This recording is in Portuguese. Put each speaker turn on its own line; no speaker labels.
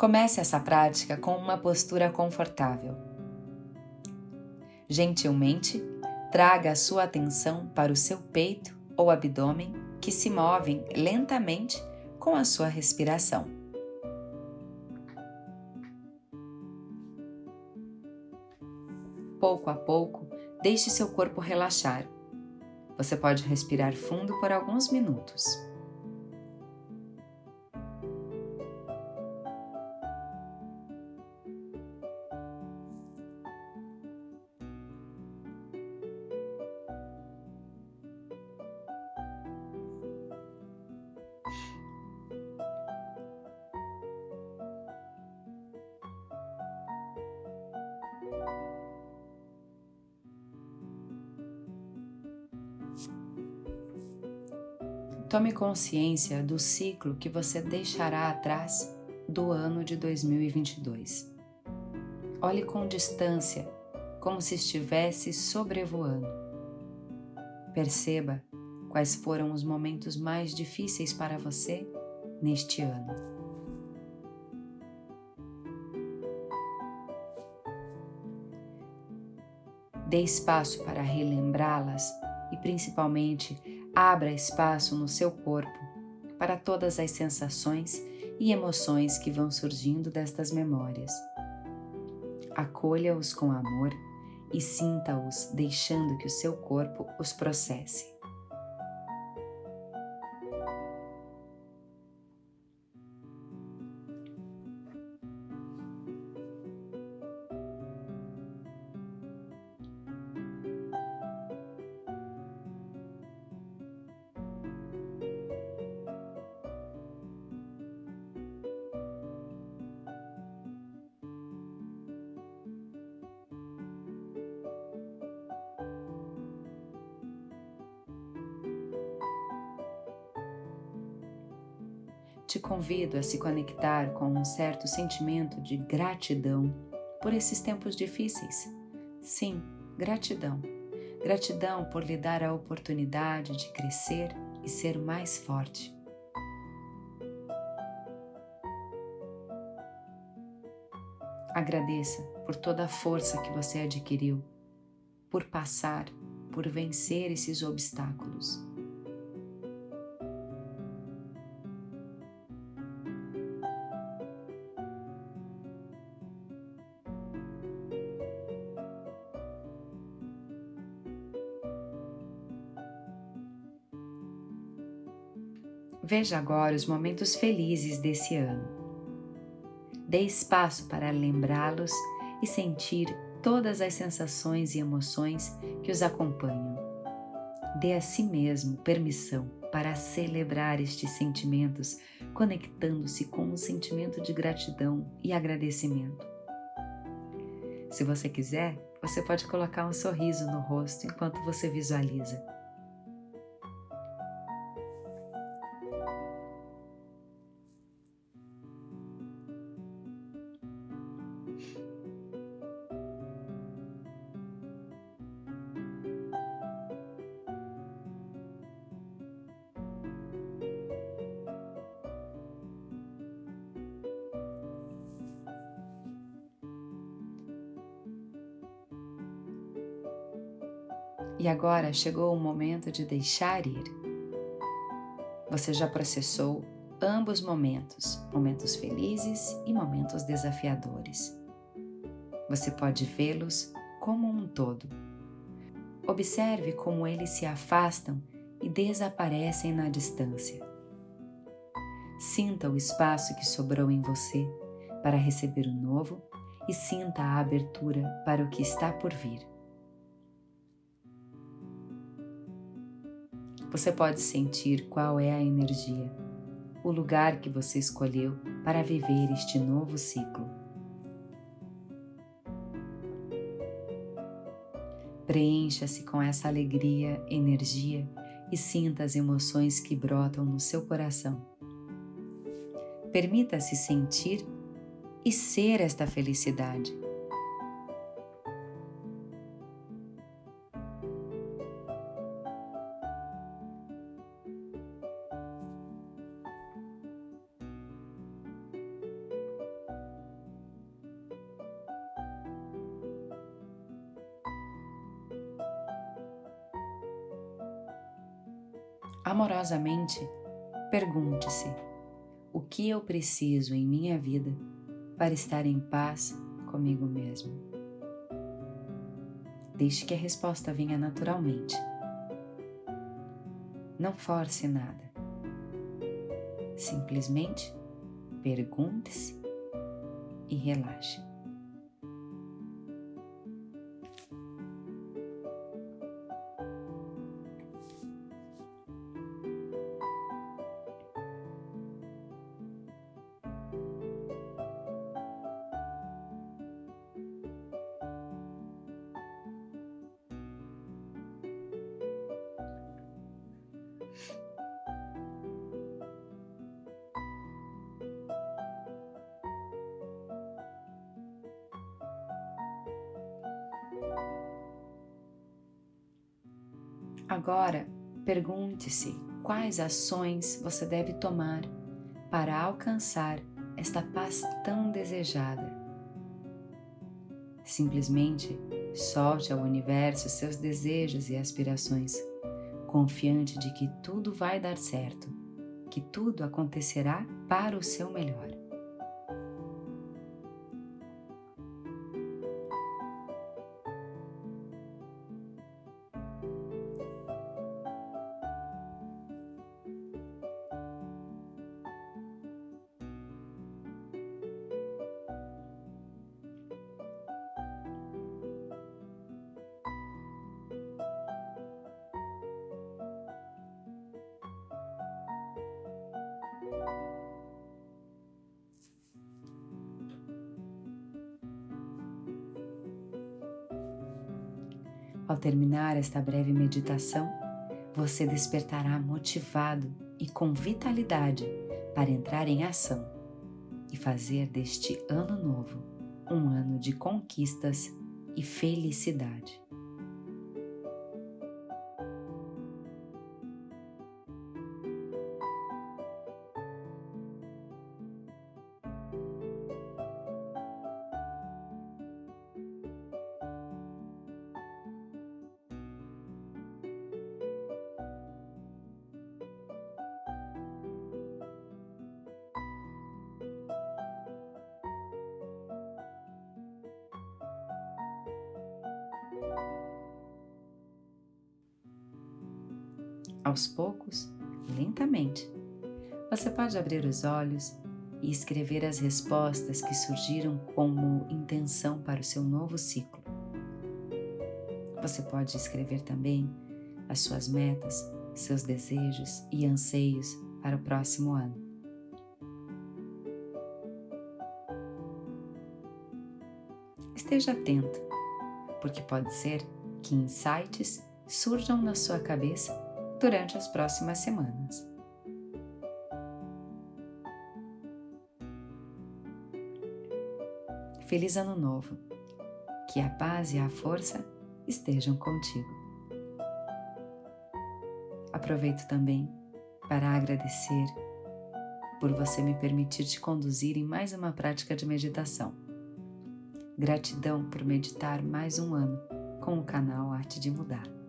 Comece essa prática com uma postura confortável. Gentilmente, traga a sua atenção para o seu peito ou abdômen que se movem lentamente com a sua respiração. Pouco a pouco, deixe seu corpo relaxar. Você pode respirar fundo por alguns minutos. Tome consciência do ciclo que você deixará atrás do ano de 2022. Olhe com distância, como se estivesse sobrevoando. Perceba quais foram os momentos mais difíceis para você neste ano. Dê espaço para relembrá-las e, principalmente, Abra espaço no seu corpo para todas as sensações e emoções que vão surgindo destas memórias. Acolha-os com amor e sinta-os deixando que o seu corpo os processe. Te convido a se conectar com um certo sentimento de gratidão por esses tempos difíceis. Sim, gratidão. Gratidão por lhe dar a oportunidade de crescer e ser mais forte. Agradeça por toda a força que você adquiriu, por passar, por vencer esses obstáculos. Veja agora os momentos felizes desse ano. Dê espaço para lembrá-los e sentir todas as sensações e emoções que os acompanham. Dê a si mesmo permissão para celebrar estes sentimentos, conectando-se com um sentimento de gratidão e agradecimento. Se você quiser, você pode colocar um sorriso no rosto enquanto você visualiza. E agora chegou o momento de deixar ir. Você já processou ambos momentos, momentos felizes e momentos desafiadores. Você pode vê-los como um todo. Observe como eles se afastam e desaparecem na distância. Sinta o espaço que sobrou em você para receber o novo e sinta a abertura para o que está por vir. Você pode sentir qual é a energia, o lugar que você escolheu para viver este novo ciclo. Preencha-se com essa alegria, energia e sinta as emoções que brotam no seu coração. Permita-se sentir e ser esta felicidade. Amorosamente, pergunte-se: o que eu preciso em minha vida para estar em paz comigo mesmo? Deixe que a resposta venha naturalmente. Não force nada. Simplesmente pergunte-se e relaxe. Agora, pergunte-se quais ações você deve tomar para alcançar esta paz tão desejada. Simplesmente solte ao universo seus desejos e aspirações, confiante de que tudo vai dar certo, que tudo acontecerá para o seu melhor. Ao terminar esta breve meditação, você despertará motivado e com vitalidade para entrar em ação e fazer deste ano novo um ano de conquistas e felicidade. Aos poucos, lentamente, você pode abrir os olhos e escrever as respostas que surgiram como intenção para o seu novo ciclo. Você pode escrever também as suas metas, seus desejos e anseios para o próximo ano. Esteja atento, porque pode ser que insights surjam na sua cabeça durante as próximas semanas. Feliz Ano Novo! Que a paz e a força estejam contigo. Aproveito também para agradecer por você me permitir te conduzir em mais uma prática de meditação. Gratidão por meditar mais um ano com o canal Arte de Mudar.